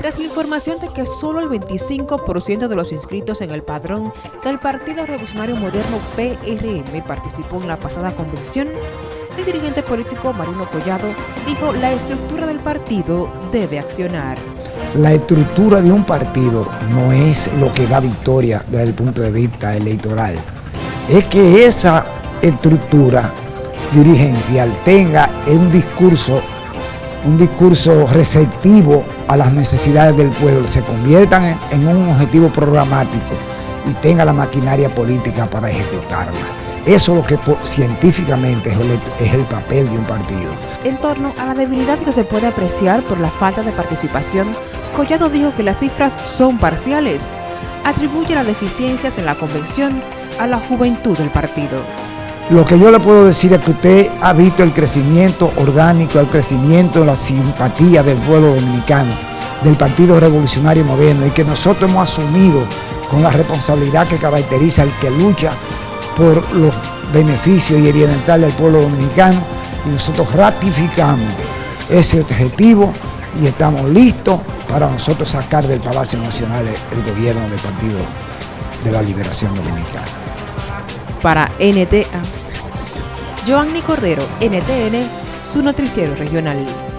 tras la información de que solo el 25% de los inscritos en el padrón del Partido Revolucionario Moderno PRM participó en la pasada convención, el dirigente político Marino Collado dijo la estructura del partido debe accionar. La estructura de un partido no es lo que da victoria desde el punto de vista electoral. Es que esa estructura dirigencial tenga un discurso, un discurso receptivo a las necesidades del pueblo, se conviertan en, un objetivo programático y tenga la maquinaria política para ejecutarla. Eso es lo que científicamente es el, papel de un partido. En torno a la debilidad que se puede apreciar por la falta de participación, Collado dijo que las cifras son parciales. Atribuye las deficiencias en la convención a la juventud del partido. Lo que yo le puedo decir es que usted ha visto el crecimiento orgánico, el crecimiento de la simpatía del pueblo dominicano, del Partido Revolucionario Moderno y que nosotros hemos asumido con la responsabilidad que caracteriza al que lucha por los beneficios y el bienestar del pueblo dominicano y nosotros ratificamos ese objetivo y estamos listos para nosotros sacar del Palacio Nacional el gobierno del Partido de la Liberación Dominicana. Para NTA Joanny Cordero, NTN, su noticiero regional.